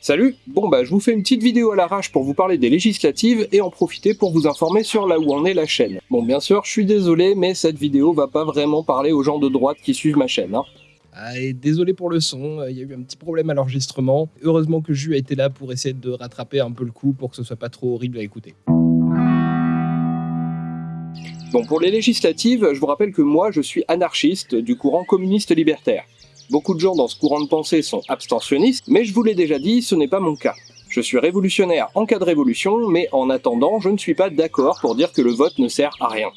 Salut Bon bah je vous fais une petite vidéo à l'arrache pour vous parler des législatives et en profiter pour vous informer sur là où en est la chaîne. Bon bien sûr, je suis désolé, mais cette vidéo va pas vraiment parler aux gens de droite qui suivent ma chaîne. Hein. Ah, et désolé pour le son, il y a eu un petit problème à l'enregistrement. Heureusement que Jus a été là pour essayer de rattraper un peu le coup pour que ce soit pas trop horrible à écouter. Bon, pour les législatives, je vous rappelle que moi, je suis anarchiste du courant communiste libertaire. Beaucoup de gens dans ce courant de pensée sont abstentionnistes, mais je vous l'ai déjà dit, ce n'est pas mon cas. Je suis révolutionnaire en cas de révolution, mais en attendant, je ne suis pas d'accord pour dire que le vote ne sert à rien.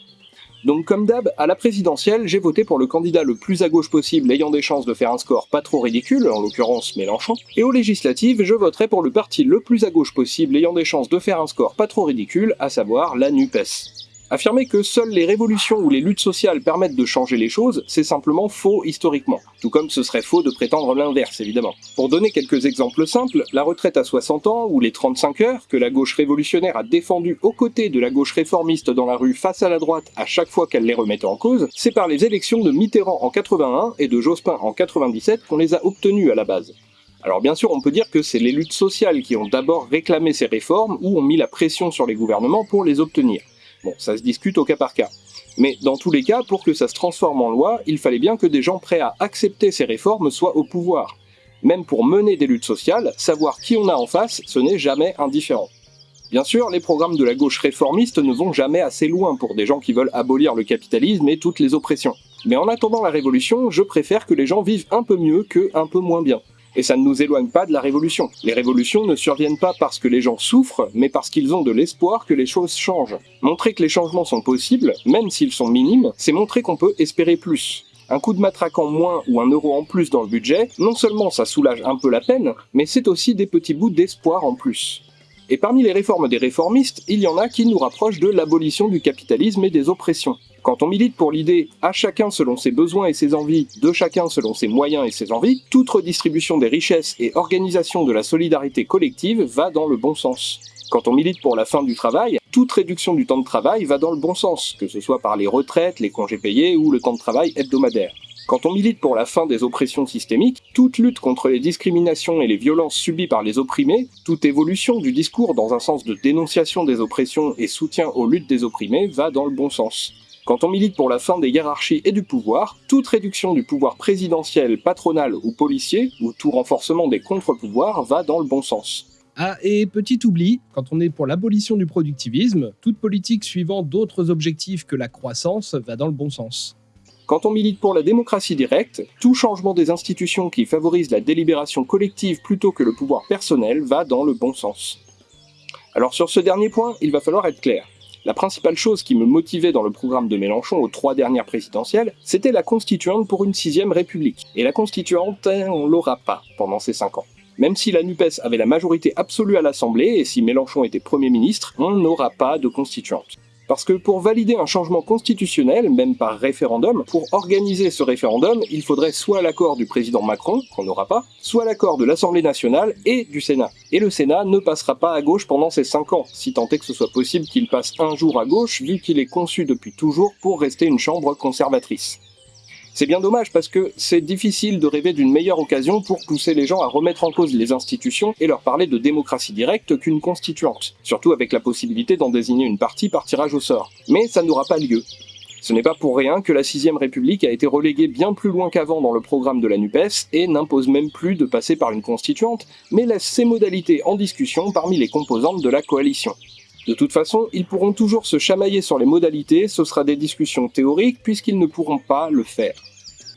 Donc comme d'hab, à la présidentielle, j'ai voté pour le candidat le plus à gauche possible ayant des chances de faire un score pas trop ridicule, en l'occurrence Mélenchon, et aux législatives, je voterai pour le parti le plus à gauche possible ayant des chances de faire un score pas trop ridicule, à savoir la NUPES. Affirmer que seules les révolutions ou les luttes sociales permettent de changer les choses, c'est simplement faux historiquement. Tout comme ce serait faux de prétendre l'inverse, évidemment. Pour donner quelques exemples simples, la retraite à 60 ans ou les 35 heures, que la gauche révolutionnaire a défendu aux côtés de la gauche réformiste dans la rue face à la droite à chaque fois qu'elle les remettait en cause, c'est par les élections de Mitterrand en 81 et de Jospin en 97 qu'on les a obtenues à la base. Alors bien sûr, on peut dire que c'est les luttes sociales qui ont d'abord réclamé ces réformes ou ont mis la pression sur les gouvernements pour les obtenir. Bon, ça se discute au cas par cas. Mais dans tous les cas, pour que ça se transforme en loi, il fallait bien que des gens prêts à accepter ces réformes soient au pouvoir. Même pour mener des luttes sociales, savoir qui on a en face, ce n'est jamais indifférent. Bien sûr, les programmes de la gauche réformiste ne vont jamais assez loin pour des gens qui veulent abolir le capitalisme et toutes les oppressions. Mais en attendant la révolution, je préfère que les gens vivent un peu mieux que un peu moins bien. Et ça ne nous éloigne pas de la révolution. Les révolutions ne surviennent pas parce que les gens souffrent, mais parce qu'ils ont de l'espoir que les choses changent. Montrer que les changements sont possibles, même s'ils sont minimes, c'est montrer qu'on peut espérer plus. Un coup de matraque en moins ou un euro en plus dans le budget, non seulement ça soulage un peu la peine, mais c'est aussi des petits bouts d'espoir en plus. Et parmi les réformes des réformistes, il y en a qui nous rapprochent de l'abolition du capitalisme et des oppressions. Quand on milite pour l'idée à chacun selon ses besoins et ses envies, de chacun selon ses moyens et ses envies, toute redistribution des richesses et organisation de la solidarité collective va dans le bon sens. Quand on milite pour la fin du travail, toute réduction du temps de travail va dans le bon sens, que ce soit par les retraites, les congés payés ou le temps de travail hebdomadaire. Quand on milite pour la fin des oppressions systémiques, toute lutte contre les discriminations et les violences subies par les opprimés, toute évolution du discours dans un sens de dénonciation des oppressions et soutien aux luttes des opprimés va dans le bon sens. Quand on milite pour la fin des hiérarchies et du pouvoir, toute réduction du pouvoir présidentiel, patronal ou policier, ou tout renforcement des contre-pouvoirs va dans le bon sens. Ah, et petit oubli, quand on est pour l'abolition du productivisme, toute politique suivant d'autres objectifs que la croissance va dans le bon sens. Quand on milite pour la démocratie directe, tout changement des institutions qui favorise la délibération collective plutôt que le pouvoir personnel va dans le bon sens. Alors sur ce dernier point, il va falloir être clair. La principale chose qui me motivait dans le programme de Mélenchon aux trois dernières présidentielles, c'était la constituante pour une sixième république. Et la constituante, on l'aura pas pendant ces cinq ans. Même si la NUPES avait la majorité absolue à l'Assemblée et si Mélenchon était Premier ministre, on n'aura pas de constituante. Parce que pour valider un changement constitutionnel, même par référendum, pour organiser ce référendum, il faudrait soit l'accord du président Macron, qu'on n'aura pas, soit l'accord de l'Assemblée nationale et du Sénat. Et le Sénat ne passera pas à gauche pendant ces 5 ans, si tant est que ce soit possible qu'il passe un jour à gauche, vu qu'il est conçu depuis toujours pour rester une chambre conservatrice. C'est bien dommage parce que c'est difficile de rêver d'une meilleure occasion pour pousser les gens à remettre en cause les institutions et leur parler de démocratie directe qu'une constituante, surtout avec la possibilité d'en désigner une partie par tirage au sort. Mais ça n'aura pas lieu. Ce n'est pas pour rien que la 6ème République a été reléguée bien plus loin qu'avant dans le programme de la NUPES et n'impose même plus de passer par une constituante, mais laisse ses modalités en discussion parmi les composantes de la coalition. De toute façon, ils pourront toujours se chamailler sur les modalités, ce sera des discussions théoriques puisqu'ils ne pourront pas le faire.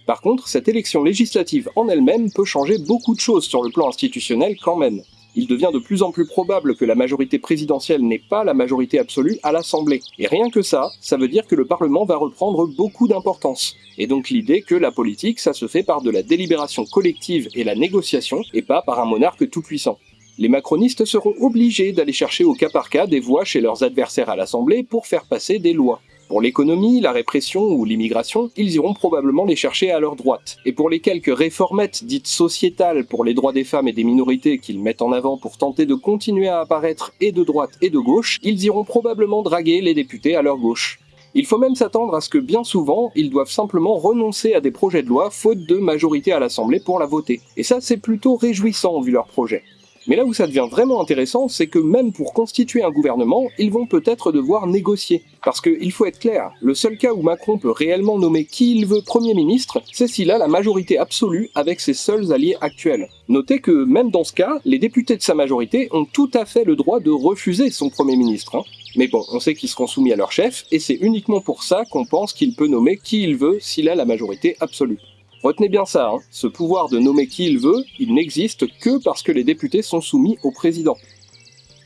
Par contre, cette élection législative en elle-même peut changer beaucoup de choses sur le plan institutionnel quand même. Il devient de plus en plus probable que la majorité présidentielle n'ait pas la majorité absolue à l'Assemblée. Et rien que ça, ça veut dire que le Parlement va reprendre beaucoup d'importance. Et donc l'idée que la politique, ça se fait par de la délibération collective et la négociation, et pas par un monarque tout-puissant les macronistes seront obligés d'aller chercher au cas par cas des voix chez leurs adversaires à l'Assemblée pour faire passer des lois. Pour l'économie, la répression ou l'immigration, ils iront probablement les chercher à leur droite. Et pour les quelques réformettes dites sociétales pour les droits des femmes et des minorités qu'ils mettent en avant pour tenter de continuer à apparaître et de droite et de gauche, ils iront probablement draguer les députés à leur gauche. Il faut même s'attendre à ce que bien souvent, ils doivent simplement renoncer à des projets de loi faute de majorité à l'Assemblée pour la voter. Et ça c'est plutôt réjouissant vu leur projet. Mais là où ça devient vraiment intéressant, c'est que même pour constituer un gouvernement, ils vont peut-être devoir négocier. Parce qu'il faut être clair, le seul cas où Macron peut réellement nommer qui il veut Premier ministre, c'est s'il a la majorité absolue avec ses seuls alliés actuels. Notez que même dans ce cas, les députés de sa majorité ont tout à fait le droit de refuser son Premier ministre. Hein. Mais bon, on sait qu'ils seront soumis à leur chef, et c'est uniquement pour ça qu'on pense qu'il peut nommer qui il veut s'il a la majorité absolue. Retenez bien ça, hein. ce pouvoir de nommer qui il veut, il n'existe que parce que les députés sont soumis au président.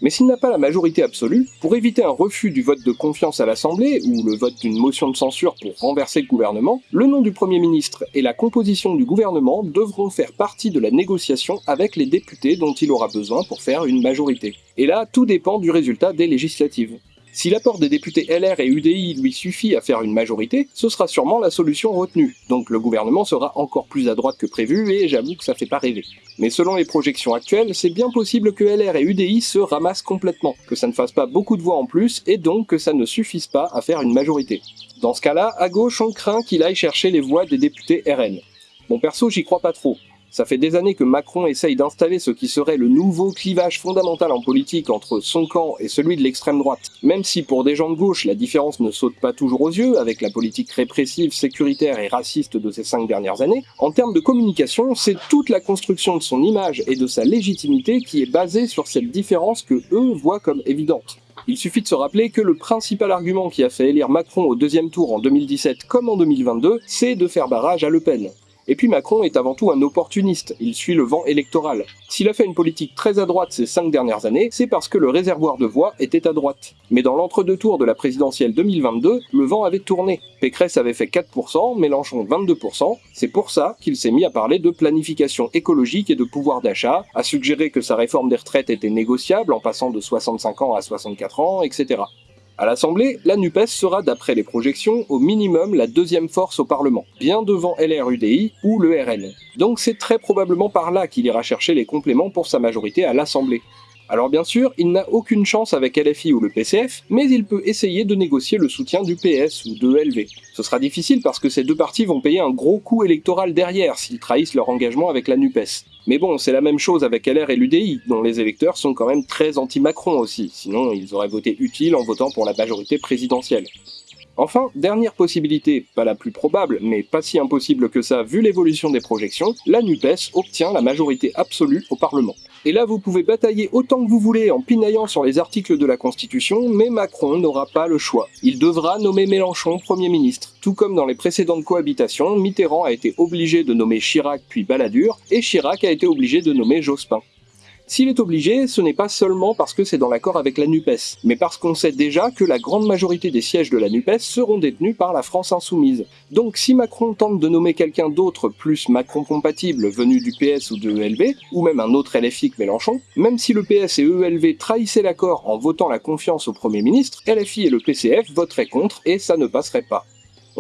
Mais s'il n'a pas la majorité absolue, pour éviter un refus du vote de confiance à l'Assemblée, ou le vote d'une motion de censure pour renverser le gouvernement, le nom du Premier ministre et la composition du gouvernement devront faire partie de la négociation avec les députés dont il aura besoin pour faire une majorité. Et là, tout dépend du résultat des législatives. Si l'apport des députés LR et UDI lui suffit à faire une majorité, ce sera sûrement la solution retenue, donc le gouvernement sera encore plus à droite que prévu et j'avoue que ça fait pas rêver. Mais selon les projections actuelles, c'est bien possible que LR et UDI se ramassent complètement, que ça ne fasse pas beaucoup de voix en plus et donc que ça ne suffise pas à faire une majorité. Dans ce cas-là, à gauche on craint qu'il aille chercher les voix des députés RN. Bon perso j'y crois pas trop, ça fait des années que Macron essaye d'installer ce qui serait le nouveau clivage fondamental en politique entre son camp et celui de l'extrême droite. Même si pour des gens de gauche, la différence ne saute pas toujours aux yeux avec la politique répressive, sécuritaire et raciste de ces cinq dernières années, en termes de communication, c'est toute la construction de son image et de sa légitimité qui est basée sur cette différence que eux voient comme évidente. Il suffit de se rappeler que le principal argument qui a fait élire Macron au deuxième tour en 2017 comme en 2022, c'est de faire barrage à Le Pen. Et puis Macron est avant tout un opportuniste, il suit le vent électoral. S'il a fait une politique très à droite ces cinq dernières années, c'est parce que le réservoir de voix était à droite. Mais dans l'entre-deux tours de la présidentielle 2022, le vent avait tourné. Pécresse avait fait 4%, Mélenchon 22%, c'est pour ça qu'il s'est mis à parler de planification écologique et de pouvoir d'achat, à suggérer que sa réforme des retraites était négociable en passant de 65 ans à 64 ans, etc. À l'Assemblée, la NUPES sera, d'après les projections, au minimum la deuxième force au Parlement, bien devant LRUDI ou le RN. Donc c'est très probablement par là qu'il ira chercher les compléments pour sa majorité à l'Assemblée. Alors bien sûr, il n'a aucune chance avec LFI ou le PCF, mais il peut essayer de négocier le soutien du PS ou de LV. Ce sera difficile parce que ces deux partis vont payer un gros coup électoral derrière s'ils trahissent leur engagement avec la NUPES. Mais bon, c'est la même chose avec LR et l'UDI, dont les électeurs sont quand même très anti-Macron aussi, sinon ils auraient voté utile en votant pour la majorité présidentielle. Enfin, dernière possibilité, pas la plus probable, mais pas si impossible que ça vu l'évolution des projections, la NUPES obtient la majorité absolue au Parlement. Et là, vous pouvez batailler autant que vous voulez en pinaillant sur les articles de la Constitution, mais Macron n'aura pas le choix. Il devra nommer Mélenchon Premier ministre. Tout comme dans les précédentes cohabitations, Mitterrand a été obligé de nommer Chirac puis Balladur, et Chirac a été obligé de nommer Jospin. S'il est obligé, ce n'est pas seulement parce que c'est dans l'accord avec la NUPES, mais parce qu'on sait déjà que la grande majorité des sièges de la NUPES seront détenus par la France insoumise. Donc si Macron tente de nommer quelqu'un d'autre plus Macron compatible venu du PS ou de ELV, ou même un autre LFI que Mélenchon, même si le PS et ELV trahissaient l'accord en votant la confiance au Premier ministre, LFI et le PCF voteraient contre et ça ne passerait pas.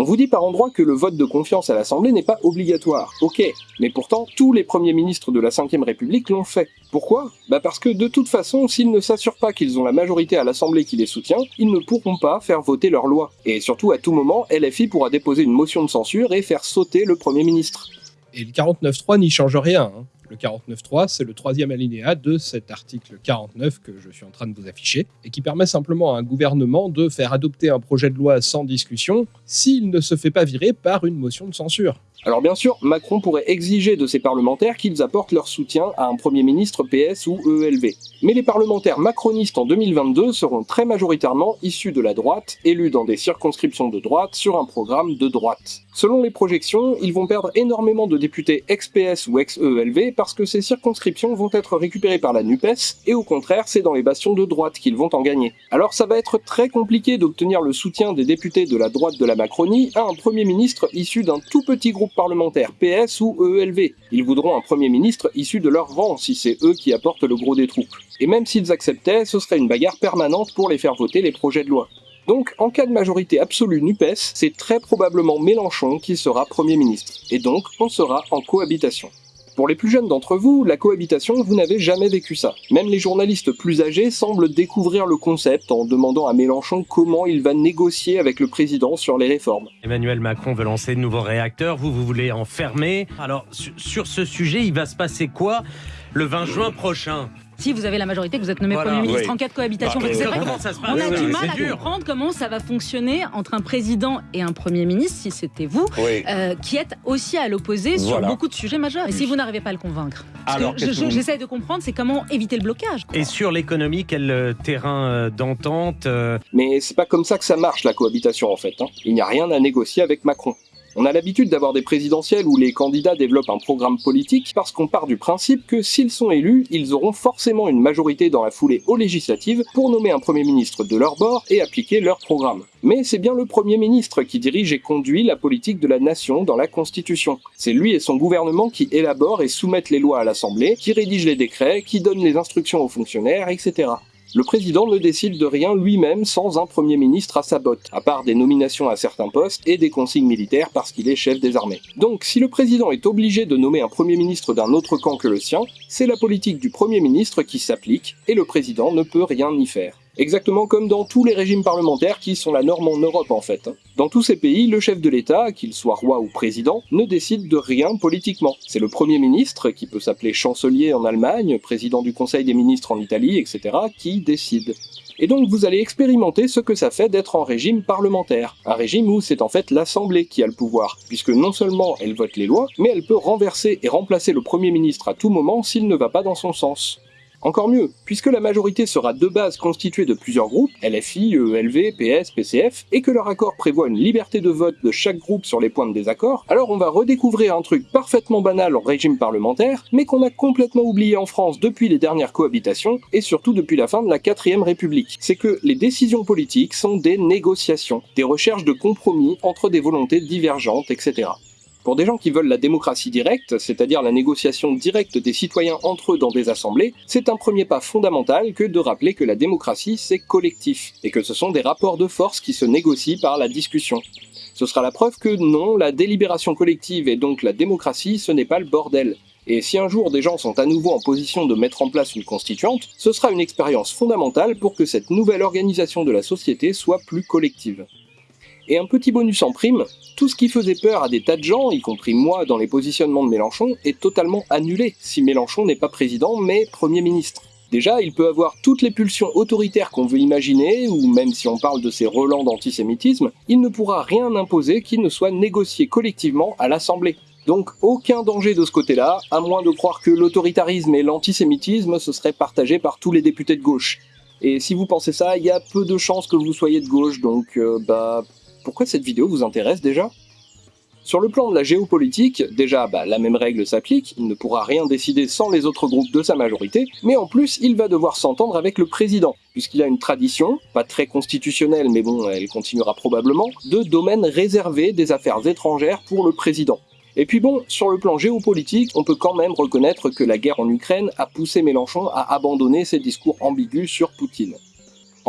On vous dit par endroit que le vote de confiance à l'Assemblée n'est pas obligatoire, ok, mais pourtant tous les premiers ministres de la Ve République l'ont fait. Pourquoi? Bah parce que de toute façon, s'ils ne s'assurent pas qu'ils ont la majorité à l'Assemblée qui les soutient, ils ne pourront pas faire voter leur loi. Et surtout, à tout moment, LFI pourra déposer une motion de censure et faire sauter le Premier ministre. Et le 49.3 n'y change rien. Hein. Le 49.3, c'est le troisième alinéa de cet article 49 que je suis en train de vous afficher, et qui permet simplement à un gouvernement de faire adopter un projet de loi sans discussion s'il ne se fait pas virer par une motion de censure. Alors bien sûr, Macron pourrait exiger de ses parlementaires qu'ils apportent leur soutien à un Premier ministre PS ou ELV. Mais les parlementaires macronistes en 2022 seront très majoritairement issus de la droite, élus dans des circonscriptions de droite sur un programme de droite. Selon les projections, ils vont perdre énormément de députés ex-PS ou ex-ELV parce que ces circonscriptions vont être récupérées par la NUPES, et au contraire, c'est dans les bastions de droite qu'ils vont en gagner. Alors ça va être très compliqué d'obtenir le soutien des députés de la droite de la Macronie à un Premier ministre issu d'un tout petit groupe parlementaires PS ou EELV. Ils voudront un Premier ministre issu de leur rang si c'est eux qui apportent le gros des troupes. Et même s'ils acceptaient, ce serait une bagarre permanente pour les faire voter les projets de loi. Donc, en cas de majorité absolue NUPES, c'est très probablement Mélenchon qui sera Premier ministre, et donc on sera en cohabitation. Pour les plus jeunes d'entre vous, la cohabitation, vous n'avez jamais vécu ça. Même les journalistes plus âgés semblent découvrir le concept en demandant à Mélenchon comment il va négocier avec le président sur les réformes. Emmanuel Macron veut lancer de nouveaux réacteurs, vous, vous voulez en fermer? Alors, sur ce sujet, il va se passer quoi le 20 juin prochain? Si vous avez la majorité, que vous êtes nommé Voilà. Premier ministre Oui. en cas de cohabitation. Bah, Parce que c'est vrai Comment ça se passe qu'on a oui, du oui, mal à dur. comprendre comment ça va fonctionner entre un président et un Premier ministre, si c'était vous, Oui. euh, qui êtes aussi à l'opposé sur beaucoup de sujets majeurs. Et si vous n'arrivez pas à le convaincre Alors, je- j'essaie de comprendre, c'est comment éviter le blocage. Et sur l'économie, quel euh, terrain euh, d'entente euh, Mais c'est pas comme ça que ça marche la cohabitation en fait. hein. Il n'y a rien à négocier avec Macron. On a l'habitude d'avoir des présidentielles où les candidats développent un programme politique parce qu'on part du principe que s'ils sont élus, ils auront forcément une majorité dans la foulée aux législatives pour nommer un Premier ministre de leur bord et appliquer leur programme. Mais c'est bien le Premier ministre qui dirige et conduit la politique de la nation dans la Constitution. C'est lui et son gouvernement qui élaborent et soumettent les lois à l'Assemblée, qui rédigent les décrets, qui donnent les instructions aux fonctionnaires, etc. Le président ne décide de rien lui-même sans un Premier ministre à sa botte, à part des nominations à certains postes et des consignes militaires parce qu'il est chef des armées. Donc si le président est obligé de nommer un Premier ministre d'un autre camp que le sien, c'est la politique du Premier ministre qui s'applique et le président ne peut rien y faire. Exactement comme dans tous les régimes parlementaires qui sont la norme en Europe en fait. Dans tous ces pays, le chef de l'État, qu'il soit roi ou président, ne décide de rien politiquement. C'est le Premier ministre, qui peut s'appeler chancelier en Allemagne, président du Conseil des ministres en Italie, etc., qui décide. Et donc vous allez expérimenter ce que ça fait d'être en régime parlementaire. Un régime où c'est en fait l'Assemblée qui a le pouvoir, puisque non seulement elle vote les lois, mais elle peut renverser et remplacer le Premier ministre à tout moment s'il ne va pas dans son sens. Encore mieux, puisque la majorité sera de base constituée de plusieurs groupes, LFI, ELV, PS, PCF, et que leur accord prévoit une liberté de vote de chaque groupe sur les points de désaccord, alors on va redécouvrir un truc parfaitement banal en régime parlementaire, mais qu'on a complètement oublié en France depuis les dernières cohabitations, et surtout depuis la fin de la 4ème République. C'est que les décisions politiques sont des négociations, des recherches de compromis entre des volontés divergentes, etc. Pour des gens qui veulent la démocratie directe, c'est-à-dire la négociation directe des citoyens entre eux dans des assemblées, c'est un premier pas fondamental que de rappeler que la démocratie c'est collectif, et que ce sont des rapports de force qui se négocient par la discussion. Ce sera la preuve que non, la délibération collective et donc la démocratie, ce n'est pas le bordel. Et si un jour des gens sont à nouveau en position de mettre en place une constituante, ce sera une expérience fondamentale pour que cette nouvelle organisation de la société soit plus collective. Et un petit bonus en prime, tout ce qui faisait peur à des tas de gens, y compris moi dans les positionnements de Mélenchon, est totalement annulé si Mélenchon n'est pas président mais Premier ministre. Déjà, il peut avoir toutes les pulsions autoritaires qu'on veut imaginer, ou même si on parle de ces relents d'antisémitisme, il ne pourra rien imposer qui ne soit négocié collectivement à l'Assemblée. Donc aucun danger de ce côté-là, à moins de croire que l'autoritarisme et l'antisémitisme se seraient partagés par tous les députés de gauche. Et si vous pensez ça, il y a peu de chances que vous soyez de gauche, donc euh, bah pourquoi cette vidéo vous intéresse déjà Sur le plan de la géopolitique, déjà, bah, la même règle s'applique, il ne pourra rien décider sans les autres groupes de sa majorité, mais en plus, il va devoir s'entendre avec le président, puisqu'il a une tradition, pas très constitutionnelle, mais bon, elle continuera probablement, de domaine réservé des affaires étrangères pour le président. Et puis bon, sur le plan géopolitique, on peut quand même reconnaître que la guerre en Ukraine a poussé Mélenchon à abandonner ses discours ambigus sur Poutine.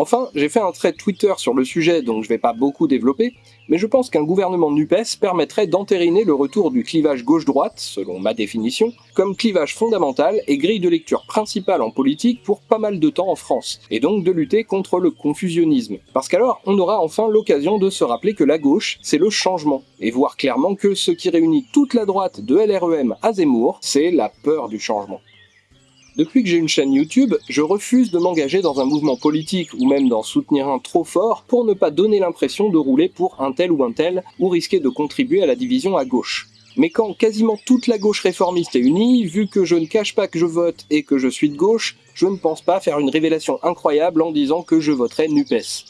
Enfin, j'ai fait un trait Twitter sur le sujet, donc je vais pas beaucoup développer, mais je pense qu'un gouvernement NUPES permettrait d'entériner le retour du clivage gauche-droite, selon ma définition, comme clivage fondamental et grille de lecture principale en politique pour pas mal de temps en France, et donc de lutter contre le confusionnisme. Parce qu'alors, on aura enfin l'occasion de se rappeler que la gauche, c'est le changement, et voir clairement que ce qui réunit toute la droite de LREM à Zemmour, c'est la peur du changement. Depuis que j'ai une chaîne YouTube, je refuse de m'engager dans un mouvement politique ou même d'en soutenir un trop fort pour ne pas donner l'impression de rouler pour un tel ou un tel ou risquer de contribuer à la division à gauche. Mais quand quasiment toute la gauche réformiste est unie, vu que je ne cache pas que je vote et que je suis de gauche, je ne pense pas faire une révélation incroyable en disant que je voterai NUPES.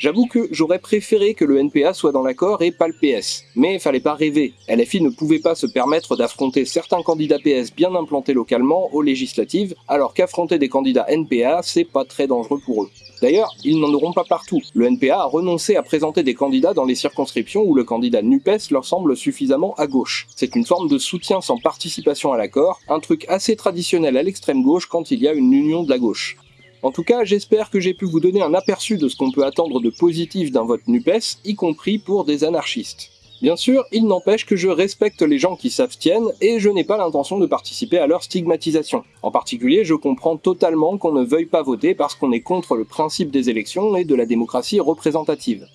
J'avoue que j'aurais préféré que le NPA soit dans l'accord et pas le PS. Mais fallait pas rêver. LFI ne pouvait pas se permettre d'affronter certains candidats PS bien implantés localement aux législatives, alors qu'affronter des candidats NPA, c'est pas très dangereux pour eux. D'ailleurs, ils n'en auront pas partout. Le NPA a renoncé à présenter des candidats dans les circonscriptions où le candidat NUPES leur semble suffisamment à gauche. C'est une forme de soutien sans participation à l'accord, un truc assez traditionnel à l'extrême gauche quand il y a une union de la gauche. En tout cas, j'espère que j'ai pu vous donner un aperçu de ce qu'on peut attendre de positif d'un vote NUPES, y compris pour des anarchistes. Bien sûr, il n'empêche que je respecte les gens qui s'abstiennent et je n'ai pas l'intention de participer à leur stigmatisation. En particulier, je comprends totalement qu'on ne veuille pas voter parce qu'on est contre le principe des élections et de la démocratie représentative.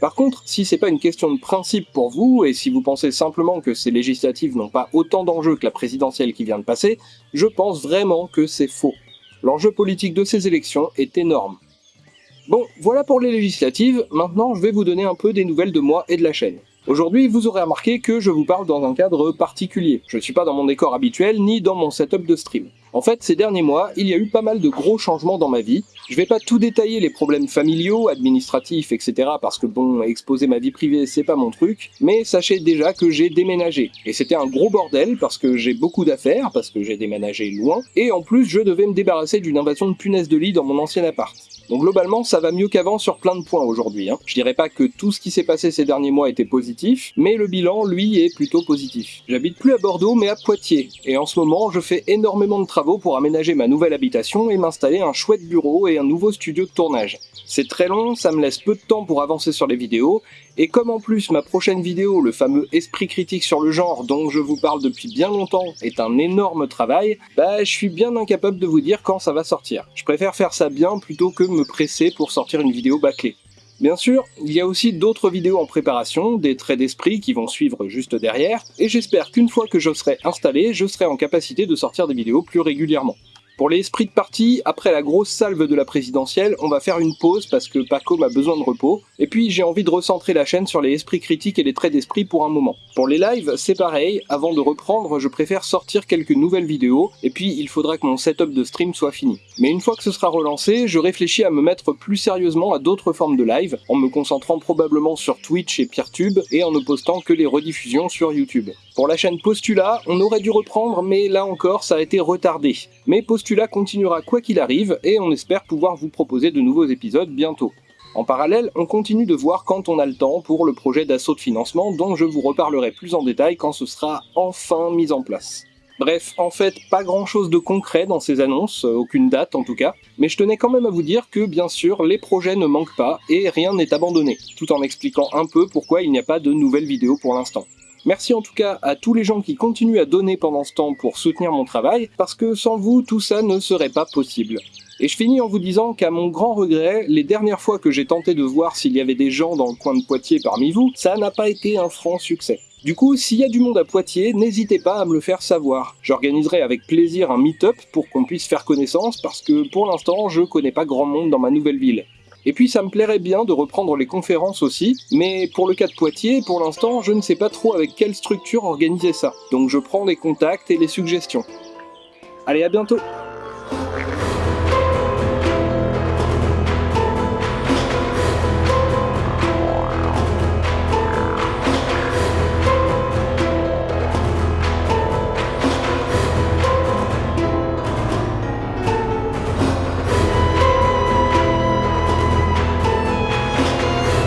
Par contre, si c'est pas une question de principe pour vous, et si vous pensez simplement que ces législatives n'ont pas autant d'enjeux que la présidentielle qui vient de passer, je pense vraiment que c'est faux. L'enjeu politique de ces élections est énorme. Bon, voilà pour les législatives, maintenant je vais vous donner un peu des nouvelles de moi et de la chaîne. Aujourd'hui, vous aurez remarqué que je vous parle dans un cadre particulier. Je ne suis pas dans mon décor habituel, ni dans mon setup de stream. En fait, ces derniers mois, il y a eu pas mal de gros changements dans ma vie. Je vais pas tout détailler les problèmes familiaux, administratifs, etc. parce que bon, exposer ma vie privée, c'est pas mon truc. Mais sachez déjà que j'ai déménagé. Et c'était un gros bordel parce que j'ai beaucoup d'affaires, parce que j'ai déménagé loin. Et en plus, je devais me débarrasser d'une invasion de punaises de lit dans mon ancien appart. Donc globalement, ça va mieux qu'avant sur plein de points aujourd'hui. Hein. Je dirais pas que tout ce qui s'est passé ces derniers mois était positif, mais le bilan, lui, est plutôt positif. J'habite plus à Bordeaux, mais à Poitiers, et en ce moment, je fais énormément de travaux pour aménager ma nouvelle habitation et m'installer un chouette bureau et un nouveau studio de tournage. C'est très long, ça me laisse peu de temps pour avancer sur les vidéos, et comme en plus ma prochaine vidéo, le fameux esprit critique sur le genre dont je vous parle depuis bien longtemps, est un énorme travail, bah je suis bien incapable de vous dire quand ça va sortir. Je préfère faire ça bien plutôt que me presser pour sortir une vidéo bâclée. Bien sûr, il y a aussi d'autres vidéos en préparation, des traits d'esprit qui vont suivre juste derrière, et j'espère qu'une fois que je serai installé, je serai en capacité de sortir des vidéos plus régulièrement. Pour les esprits de parti, après la grosse salve de la présidentielle, on va faire une pause parce que Paco a besoin de repos, et puis j'ai envie de recentrer la chaîne sur les esprits critiques et les traits d'esprit pour un moment. Pour les lives, c'est pareil, avant de reprendre, je préfère sortir quelques nouvelles vidéos, et puis il faudra que mon setup de stream soit fini. Mais une fois que ce sera relancé, je réfléchis à me mettre plus sérieusement à d'autres formes de live, en me concentrant probablement sur Twitch et Peertube, et en ne postant que les rediffusions sur YouTube. Pour la chaîne Postula, on aurait dû reprendre, mais là encore, ça a été retardé. Mais Postula continuera quoi qu'il arrive, et on espère pouvoir vous proposer de nouveaux épisodes bientôt. En parallèle, on continue de voir quand on a le temps pour le projet d'assaut de financement dont je vous reparlerai plus en détail quand ce sera enfin mis en place. Bref, en fait, pas grand chose de concret dans ces annonces, euh, aucune date en tout cas, mais je tenais quand même à vous dire que bien sûr, les projets ne manquent pas et rien n'est abandonné, tout en expliquant un peu pourquoi il n'y a pas de nouvelles vidéos pour l'instant. Merci en tout cas à tous les gens qui continuent à donner pendant ce temps pour soutenir mon travail, parce que sans vous, tout ça ne serait pas possible. Et je finis en vous disant qu'à mon grand regret, les dernières fois que j'ai tenté de voir s'il y avait des gens dans le coin de Poitiers parmi vous, ça n'a pas été un franc succès. Du coup, s'il y a du monde à Poitiers, n'hésitez pas à me le faire savoir. J'organiserai avec plaisir un meet-up pour qu'on puisse faire connaissance parce que pour l'instant, je connais pas grand monde dans ma nouvelle ville. Et puis ça me plairait bien de reprendre les conférences aussi, mais pour le cas de Poitiers, pour l'instant, je ne sais pas trop avec quelle structure organiser ça. Donc je prends les contacts et les suggestions. Allez, à bientôt